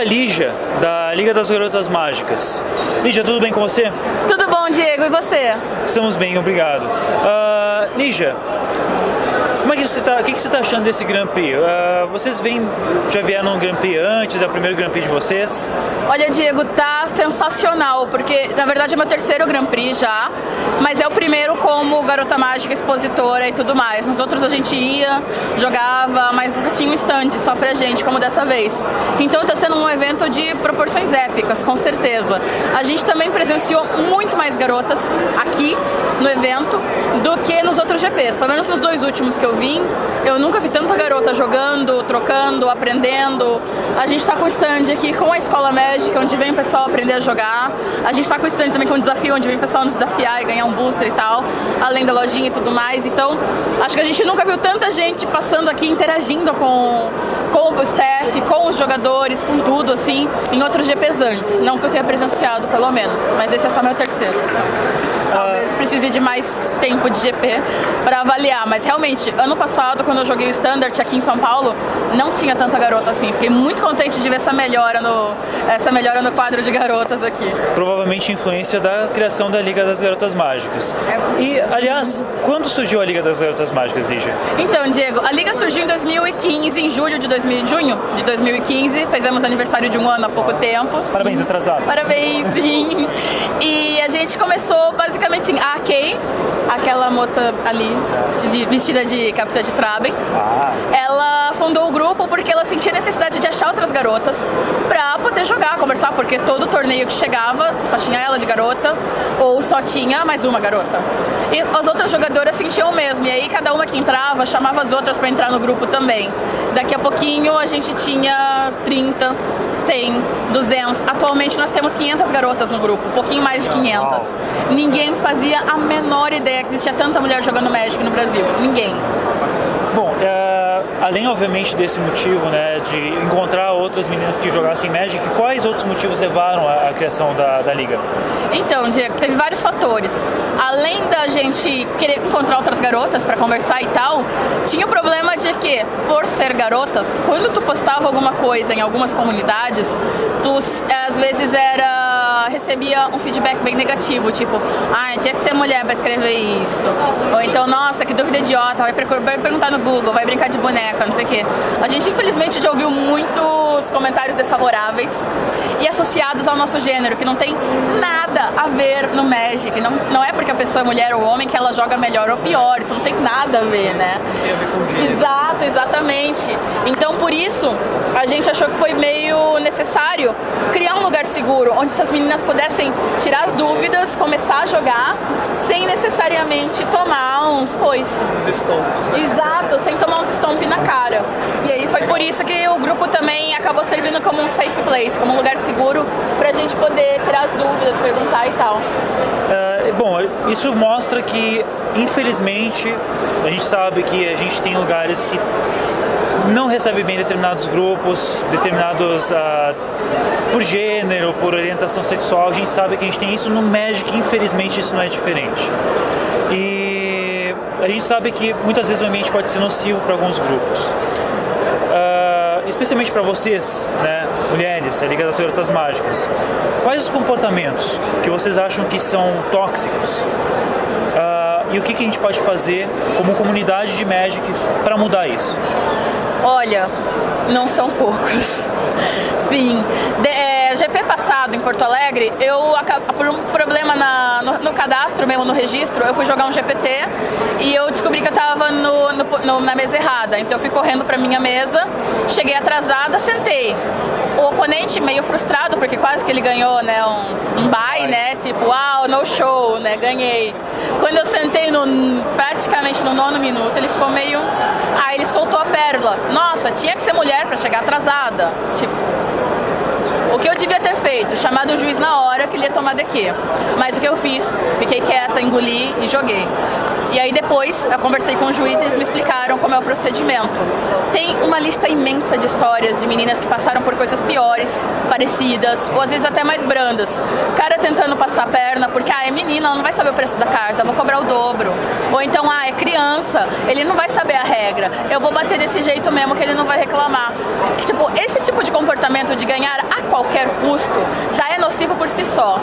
a Lígia, da Liga das Garotas Mágicas. Lígia, tudo bem com você? Tudo bom, Diego, e você? Estamos bem, obrigado. Uh, Lígia, que você está? Está achando desse Grand Prix? Uh, vocês vêm, já vieram no Grand Prix antes? É o primeiro Grand Prix de vocês? Olha, Diego, tá sensacional, porque na verdade é meu terceiro Grand Prix já, mas é o primeiro como garota mágica, expositora e tudo mais. Nos outros a gente ia, jogava, mas nunca tinha um stand só pra gente, como dessa vez. Então tá sendo um evento de proporções épicas, com certeza. A gente também presenciou muito mais garotas aqui no evento do que nos outros GPs. Pelo menos nos dois últimos que eu vim, eu nunca vi tanta garota jogando, trocando, aprendendo. A gente está com stand aqui com a Escola Médica, onde vem o pessoal aprender a jogar. A gente está com stand também com o desafio, onde vem o pessoal nos desafiar e ganhar um booster e tal, além da lojinha e tudo mais. Então, acho que a gente nunca viu tanta gente passando aqui, interagindo com, com o staff, com os jogadores, com tudo, assim, em outros GPs antes. Não que eu tenha presenciado, pelo menos, mas esse é só meu terceiro. Talvez precise de mais tempo de GP para avaliar, mas realmente, ano passado, quando eu joguei o Standard aqui em São Paulo, não tinha tanta garota assim. Fiquei muito contente de ver essa melhora no, essa melhora no quadro de garotas aqui. Provavelmente influência da criação da Liga das Garotas Mágicas. É e, aliás, quando surgiu a Liga das Garotas Mágicas, Lígia? Então, Diego, a Liga surgiu em 2015, em julho de 2000, junho de 2015. Fizemos aniversário de um ano há pouco tempo. Parabéns, atrasado. Parabéns, sim. E a gente começou basicamente assim, a Kay, aquela moça ali, de, vestida de capitã de Traben, ah. ela fundou o grupo porque ela sentia necessidade de achar outras garotas pra poder jogar, conversar, porque todo torneio que chegava só tinha ela de garota ou só tinha mais uma garota. E as outras jogadoras sentiam o mesmo, e aí cada uma que entrava chamava as outras pra entrar no grupo também. Daqui a pouquinho a gente tinha 30, 100, 200. Atualmente nós temos 500 garotas no grupo, um pouquinho mais de 500. Ninguém fazia a menor ideia que existia tanta mulher jogando Magic no Brasil. Ninguém. Bom, é, além obviamente desse motivo, né, de encontrar outras meninas que jogassem Magic, quais outros motivos levaram à, criação da, da liga? Então, Diego, teve vários fatores. Além da gente querer encontrar outras garotas para conversar e tal, tinha o problema de que, por ser garotas, quando tu postava alguma coisa em algumas comunidades, tu às vezes era recebia um feedback bem negativo, tipo, ah, tinha que ser mulher para escrever isso. Ou então, nossa, que dúvida idiota, vai, perguntar no Google, vai brincar de boneca, não sei o quê. A gente, infelizmente, já ouviu muitos comentários desfavoráveis e associados ao nosso gênero, que não tem nada a ver no Magic. Não, não é porque a pessoa é mulher ou homem que ela joga melhor ou pior, isso não tem nada a ver, né? Tem a ver com Exato, exatamente. Então, por isso, a gente achou que foi meio necessário criar um lugar seguro, onde essas meninas pudessem tirar as dúvidas, começar a jogar, sem necessariamente tomar uns coices. Os. Né? Exato, sem tomar uns estompos na cara. E aí foi por isso que o grupo também acabou servindo como um safe place, como um lugar seguro pra gente poder tirar as dúvidas, perguntar e tal. Uh, bom, isso mostra que, infelizmente, a gente sabe que a gente tem lugares que não recebe bem determinados grupos, determinados uh, por gênero, por orientação sexual. A gente sabe que a gente tem isso no Magic, infelizmente isso não é diferente. E a gente sabe que muitas vezes o ambiente pode ser nocivo para alguns grupos. Uh, especialmente para vocês, né, mulheres, a Liga das Garotas Mágicas. Quais os comportamentos que vocês acham que são tóxicos? Uh, e o que, que a gente pode fazer como comunidade de Magic para mudar isso? Olha, não são poucos. Sim. De, é, GP passado em Porto Alegre, eu por um problema na, no, no, cadastro mesmo, no registro, eu fui jogar um GPT e eu descobri que eu tava no, no, na mesa errada. Então eu fui correndo pra minha mesa, cheguei atrasada, sentei o oponente meio frustrado, porque quase que ele ganhou, né, um, um bye, né, tipo, uau, no show, né, ganhei. Quando eu sentei no, praticamente no nono minuto, ele ficou meio... Aí ele soltou a pérola. Nossa, tinha que ser mulher para chegar atrasada. Tipo, o que eu devia ter feito? Chamado o juiz na hora que ele ia tomar DQ. Mas o que eu fiz? Fiquei quieta, engoli e joguei. E aí depois eu conversei com o juiz e eles me explicaram como é o procedimento. Tem uma lista imensa de histórias de meninas que passaram por coisas piores, parecidas, ou às vezes até mais brandas. Cara tentando passar a perna porque, ah, é menina, ela não vai saber o preço da carta, vou cobrar o dobro. Ou então, ah, é criança, ele não vai saber a regra, eu vou bater desse jeito mesmo que ele não vai reclamar. Tipo, esse tipo de comportamento de ganhar a qualquer custo já é nocivo por si só.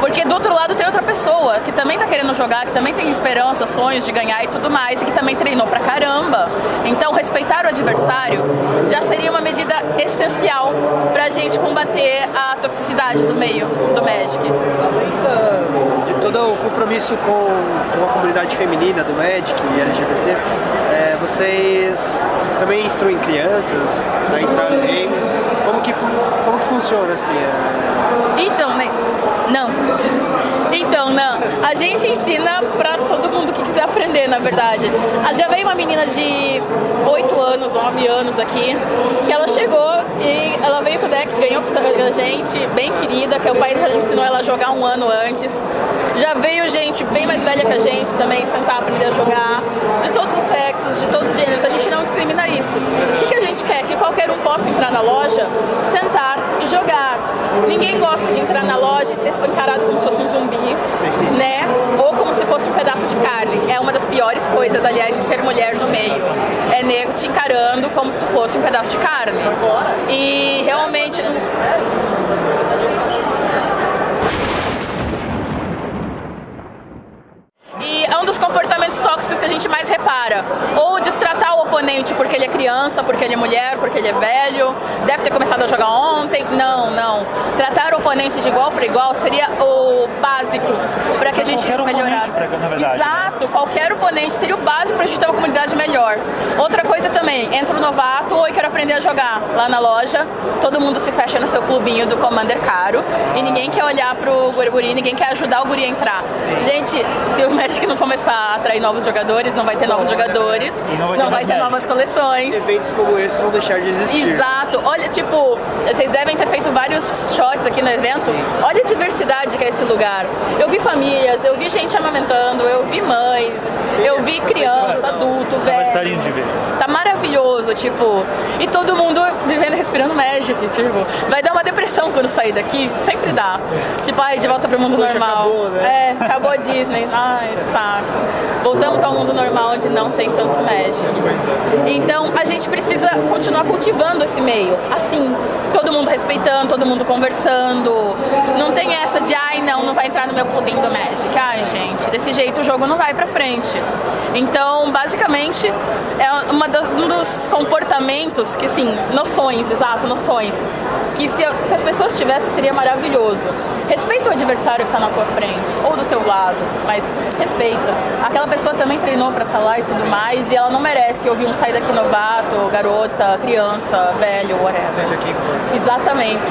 Porque do outro lado tem outra pessoa que também tá querendo jogar, que também tem esperança, sonhos de ganhar e tudo mais, e que também treinou pra caramba. Então, respeitar o adversário já seria uma medida essencial pra gente combater a toxicidade do meio do Magic. Além de todo o compromisso com, com a comunidade feminina do Magic e LGBT, é, vocês também instruem crianças a entrar no game. Como que, como que funciona assim? É... Então, né? Não. Então, não. A gente ensina pra todo mundo que quiser aprender, na verdade. Ah, já veio uma menina de 8 anos, 9 anos aqui, que ela chegou e gente, bem querida, que o pai já ensinou ela a jogar um ano antes. Já veio gente bem mais velha que a gente também, sentar, aprender a jogar, de todos os sexos, de todos os gêneros. A gente não discrimina isso. O que, que a gente quer? Que qualquer um possa entrar na loja, sentar e jogar. Ninguém gosta de entrar na loja e ser encarado como se fosse um zumbi, Sim. né? Ou como se fosse um pedaço de carne. É uma das piores coisas, aliás, de ser mulher no meio. É nego te encarando como se tu fosse um pedaço de carne. E realmente comportamentos tóxicos que a gente mais repara. Ou destratar o oponente porque ele é criança, porque ele é mulher, porque ele é velho, deve ter começado a jogar ontem. Não, não. Tratar o oponente de igual para igual seria o básico para que a gente qualquer melhorasse. Verdade, né? Exato, né? qualquer oponente seria o básico para a gente ter uma comunidade melhor. Outra coisa também, entra o novato, oi, quero aprender a jogar lá na loja, todo mundo se fecha no seu clubinho do Commander caro e ninguém quer olhar pro guri, ninguém quer ajudar o guri a entrar. Gente, se o Magic não começar atrair novos jogadores, não vai ter novos jogadores, não vai ter, não vai ter novas coleções. Eventos como esse vão deixar de existir. Exato. Olha, tipo, vocês devem ter feito vários shots aqui no evento. Sim. Olha a diversidade que é esse lugar. Eu vi famílias, eu vi gente amamentando, eu vi mães, Sim, eu vi criança, adulto, velho. Tá lindo de ver. Tá maravilhoso, tipo, e todo mundo vivendo, respirando Magic, tipo, vai dar uma depressão quando sair daqui, sempre dá. Tipo, ai, de volta pro mundo Poxa, normal. Acabou, né? É, acabou a Disney. Ai, saco voltamos ao mundo normal onde não tem tanto Magic. Então a gente precisa continuar cultivando esse meio, assim, todo mundo respeitando, todo mundo conversando. Não tem essa de, ai não, não vai entrar no meu clubinho do Magic. Ai gente, desse jeito o jogo não vai pra frente. Então, basicamente, é uma das, um dos comportamentos que, sim, noções, exato, noções, que se, se as pessoas tivessem seria maravilhoso. Respeita o adversário que está na tua frente, ou do teu lado, mas respeita. Aquela pessoa também treinou para estar tá lá e tudo mais, e ela não merece ouvir um sair daqui novato, garota, criança, velho, whatever. Seja quem for. Exatamente.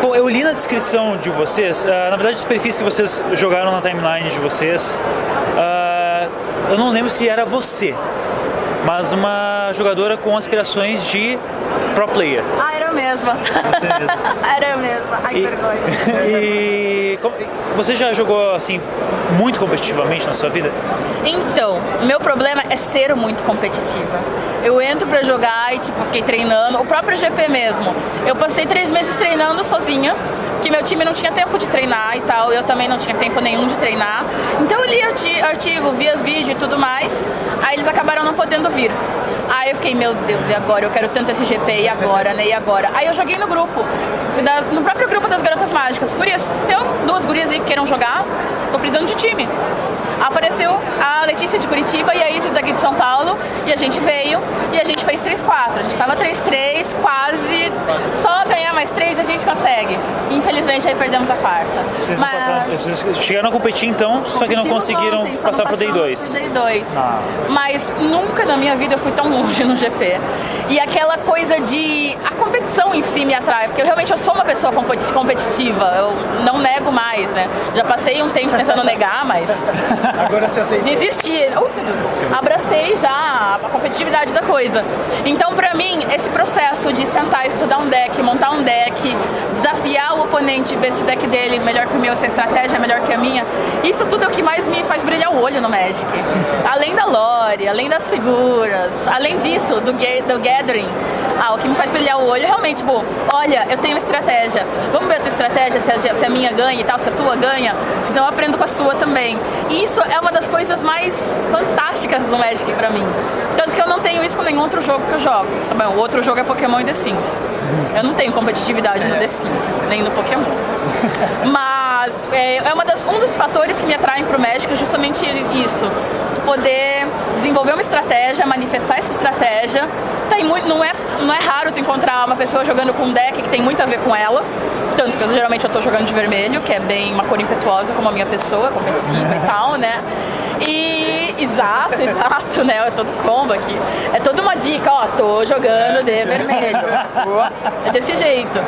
Bom, eu li na descrição de vocês, uh, na verdade os perfis que vocês jogaram na timeline de vocês, uh, eu não lembro se era você, mas uma jogadora com aspirações de pro player. Ah, era mesma. Você mesma. era eu mesma. Ai, que vergonha. E você já jogou assim muito competitivamente na sua vida? Então, meu problema é ser muito competitiva. Eu entro pra jogar e tipo, fiquei treinando, o próprio GP mesmo. Eu passei três meses treinando sozinha, que meu time não tinha tempo de treinar e tal, eu também não tinha tempo nenhum de treinar. Então eu li artigo, via vídeo e tudo mais, aí eles acabaram não podendo vir. Aí eu fiquei, meu Deus, e agora? Eu quero tanto esse GP, e agora, né? E agora? Aí eu joguei no grupo, no próprio grupo das Garotas Mágicas. Gurias, tem duas gurias aí que queiram jogar, tô precisando de time apareceu a Letícia de Curitiba e a Isis daqui de São Paulo e a gente veio e a gente fez 3-4. A gente tava 3-3, quase, só ganhar mais 3 a gente consegue. Infelizmente aí perdemos a quarta. Vocês, Mas... passaram, vocês chegaram a competir então, só que não conseguiram ontem, passar pro Day2. Day2. Ah. Mas nunca na minha vida eu fui tão longe no GP. E aquela coisa de... a competição em si me atrai, porque eu realmente eu sou uma pessoa competitiva, eu não nego mais, né? Já passei um tempo tentando negar, mas Agora você aceitou. Desisti. Uh, abracei já a competitividade da coisa. Então, pra mim, esse processo de sentar, estudar um deck, montar um deck, desafiar o oponente, ver se o deck dele é melhor que o meu, se a estratégia é melhor que a minha, isso tudo é o que mais me faz brilhar o olho no Magic. Além da lore, além das figuras, além disso, do, do gathering, ah, o que me faz brilhar o olho é realmente, bom, olha, eu tenho uma estratégia, vamos ver a tua estratégia, se a, se a minha ganha e tal, se a tua ganha, senão eu aprendo com a sua também. E isso é uma das coisas mais fantásticas do Magic pra mim. Tanto que eu não tenho isso com nenhum outro jogo que eu jogo. Tá bom, o outro jogo é Pokémon e The Sims. Eu não tenho competitividade no The Sims, nem no Pokémon. Mas é, é uma das, um dos fatores que me atraem pro Magic é justamente isso. Poder desenvolver uma estratégia, manifestar essa estratégia. Tem muito, não, é, não é raro tu encontrar uma pessoa jogando com um deck que tem muito a ver com ela. Tanto que eu, geralmente eu tô jogando de vermelho, que é bem uma cor impetuosa como a minha pessoa, competitiva e tal, né? E exato, exato, né? É todo combo aqui. É toda uma dica, ó, tô jogando de vermelho. É desse jeito.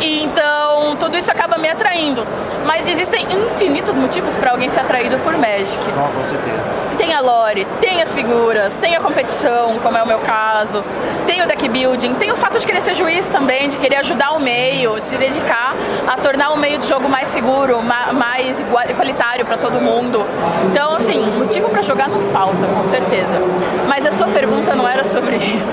E, então, tudo isso acaba me atraindo. Mas existem infinitos motivos para alguém ser atraído por Magic. Não, com certeza. Tem a lore, tem as figuras, tem a competição, como é o meu caso, tem o deck building, tem o fato de querer ser juiz também, de querer ajudar o meio, se dedicar a tornar o meio do jogo mais seguro, mais igualitário para todo mundo. Então, assim, motivo para jogar não falta, com certeza. Mas a sua pergunta não era sobre isso.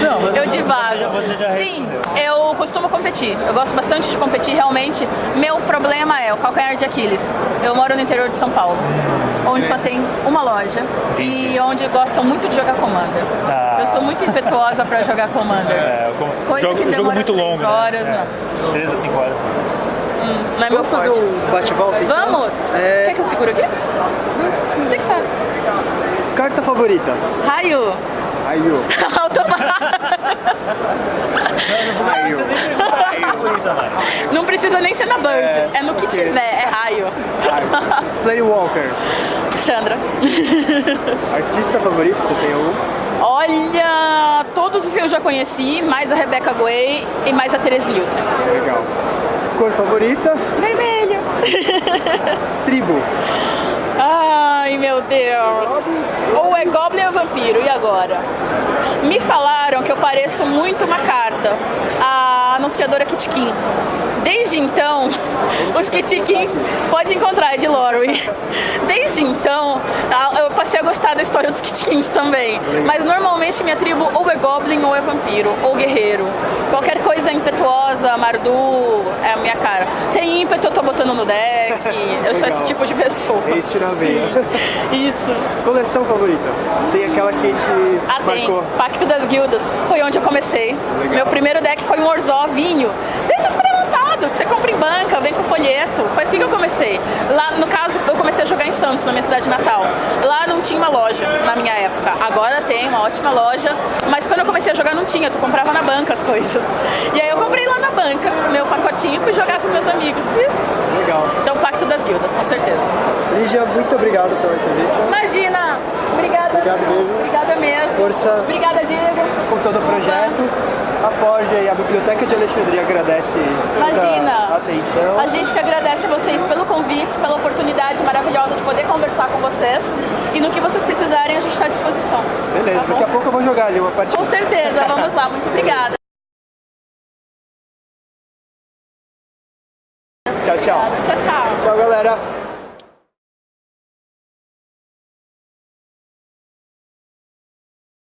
Não, eu divago. Você já, você já Sim, competir. Eu gosto bastante de competir, realmente. Meu problema é o calcanhar de Aquiles. Eu moro no interior de São Paulo, onde só tem uma loja e onde gostam muito de jogar Commander. Ah. Eu sou muito impetuosa para jogar Commander. É, com, Coisa jogo, que jogo demora muito longo. né? horas, É, não. 3 a 5 horas. Hum, não é meu Vamos fazer forte. um bate-volta então? Vamos! É, Quer que eu seguro aqui? Você que sabe. carta favorita? Raio! Raio. Raio. Não precisa nem ser na Birds, é, no que tiver, é raio. Raio. Playwalker. Chandra. Artista favorito, você tem um? Olha, todos os que eu já conheci, mais a Rebecca Guay e mais a Therese Nielsen. Legal. Cor favorita? Vermelho. Tribo. Ai, meu Deus. Ou é Goblin ou Vampiro, e agora? Me falaram que eu pareço muito uma carta, a anunciadora Kitkin. Desde então, os Kitkins pode encontrar é de Lorwyn. Desde então, eu passei a gostar da história dos Kitkins também. Mas normalmente minha tribo ou é Goblin ou é Vampiro, ou Guerreiro. Qualquer coisa impetuosa, Mardu, é a minha cara. Tem ímpeto, eu tô botando no deck. Eu sou esse tipo de pessoa. Haste na veia. Isso. Coleção favorita? Tem aquela que te Ah, tem. marcou? Pacto das Guildas. Foi onde eu comecei. Legal. Meu primeiro deck foi um Orzhov vinho. Desses que você compra em banca, vem com folheto. Foi assim que eu comecei. Lá, no caso, comecei a jogar em Santos, na minha cidade natal. Lá não tinha uma loja, na minha época. Agora tem uma ótima loja. Mas quando eu comecei a jogar não tinha, tu comprava na banca as coisas. E aí eu comprei lá na banca, meu pacotinho, e fui jogar com os meus amigos. Isso. Legal. Então, Pacto das Guildas, com certeza. Lígia, muito obrigado pela entrevista. Imagina! Obrigada. Obrigado mesmo. Obrigada mesmo. Força. Obrigada, Diego. Com todo o projeto. A Forja e a Biblioteca de Alexandria agradece Imagina. A atenção. A gente que agradece vocês pelo convite, pela oportunidade maravilhosa de poder conversar com vocês. E no que vocês precisarem, a gente está à disposição. Beleza, Tá daqui a pouco eu vou jogar ali uma partida. Com certeza, vamos lá. Muito obrigada.